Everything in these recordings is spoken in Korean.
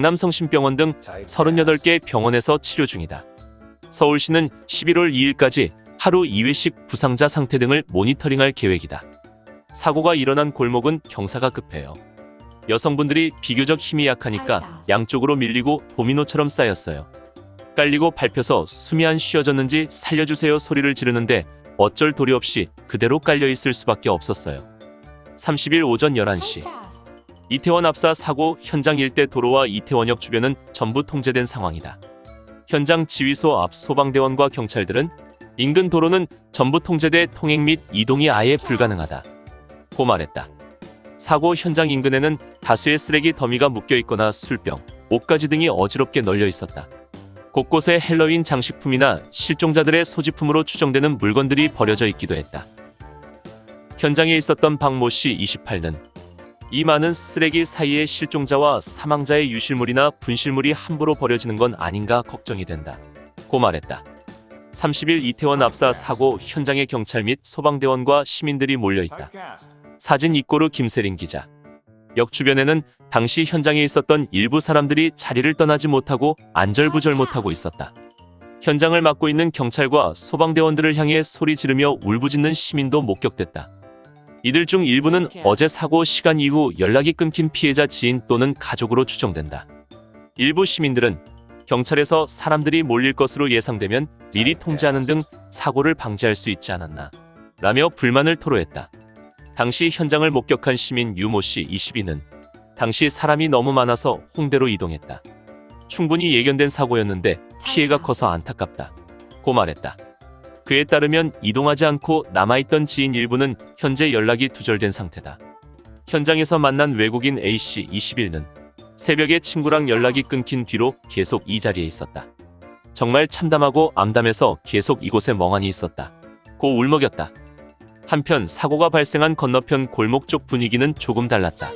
남성심병원 등 38개 병원에서 치료 중이다. 서울시는 11월 2일까지 하루 2회씩 부상자 상태 등을 모니터링할 계획이다. 사고가 일어난 골목은 경사가 급해요. 여성분들이 비교적 힘이 약하니까 양쪽으로 밀리고 도미노처럼 쌓였어요. 깔리고 밟혀서 숨이 안 쉬어졌는지 살려주세요 소리를 지르는데 어쩔 도리 없이 그대로 깔려 있을 수밖에 없었어요. 30일 오전 11시 이태원 압사 사고 현장 일대 도로와 이태원역 주변은 전부 통제된 상황이다. 현장 지휘소 앞 소방대원과 경찰들은 인근 도로는 전부 통제돼 통행 및 이동이 아예 불가능하다. 고 말했다. 사고 현장 인근에는 다수의 쓰레기 더미가 묶여 있거나 술병, 옷가지 등이 어지럽게 널려 있었다. 곳곳에 헬로윈 장식품이나 실종자들의 소지품으로 추정되는 물건들이 버려져 있기도 했다. 현장에 있었던 박모 씨 28는 이 많은 쓰레기 사이에 실종자와 사망자의 유실물이나 분실물이 함부로 버려지는 건 아닌가 걱정이 된다. 고 말했다. 30일 이태원 압사 사고 현장에 경찰 및 소방대원과 시민들이 몰려 있다. 사진 이꼬르 김세린 기자. 역 주변에는 당시 현장에 있었던 일부 사람들이 자리를 떠나지 못하고 안절부절 못하고 있었다. 현장을 맡고 있는 경찰과 소방대원들을 향해 소리 지르며 울부짖는 시민도 목격됐다. 이들 중 일부는 어제 사고 시간 이후 연락이 끊긴 피해자 지인 또는 가족으로 추정된다. 일부 시민들은 경찰에서 사람들이 몰릴 것으로 예상되면 미리 통제하는 등 사고를 방지할 수 있지 않았나 라며 불만을 토로했다. 당시 현장을 목격한 시민 유모 씨 22는 당시 사람이 너무 많아서 홍대로 이동했다. 충분히 예견된 사고였는데 피해가 커서 안타깝다. 고 말했다. 그에 따르면 이동하지 않고 남아있던 지인 일부는 현재 연락이 두절된 상태다. 현장에서 만난 외국인 A씨 21는 새벽에 친구랑 연락이 끊긴 뒤로 계속 이 자리에 있었다. 정말 참담하고 암담해서 계속 이곳에 멍하니 있었다. 고 울먹였다. 한편 사고가 발생한 건너편 골목 쪽 분위기는 조금 달랐다.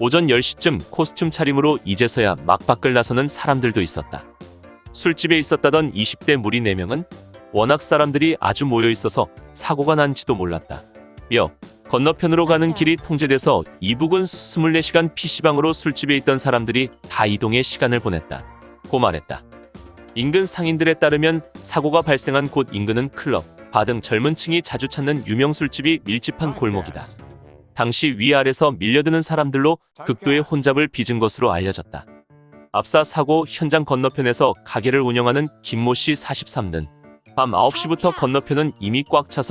오전 10시쯤 코스튬 차림으로 이제서야 막 밖을 나서는 사람들도 있었다. 술집에 있었다던 20대 무리 4명은 워낙 사람들이 아주 모여 있어서 사고가 난지도 몰랐다. 며 건너편으로 가는 길이 통제돼서 이북은 24시간 PC방으로 술집에 있던 사람들이 다 이동해 시간을 보냈다. 고 말했다. 인근 상인들에 따르면 사고가 발생한 곳 인근은 클럽, 바 등 젊은 층이 자주 찾는 유명 술집이 밀집한 골목이다. 당시 위아래서 밀려드는 사람들로 극도의 혼잡을 빚은 것으로 알려졌다. 압사 사고 현장 건너편에서 가게를 운영하는 김모 씨 43는 밤 9시부터 건너편은 이미 꽉 차서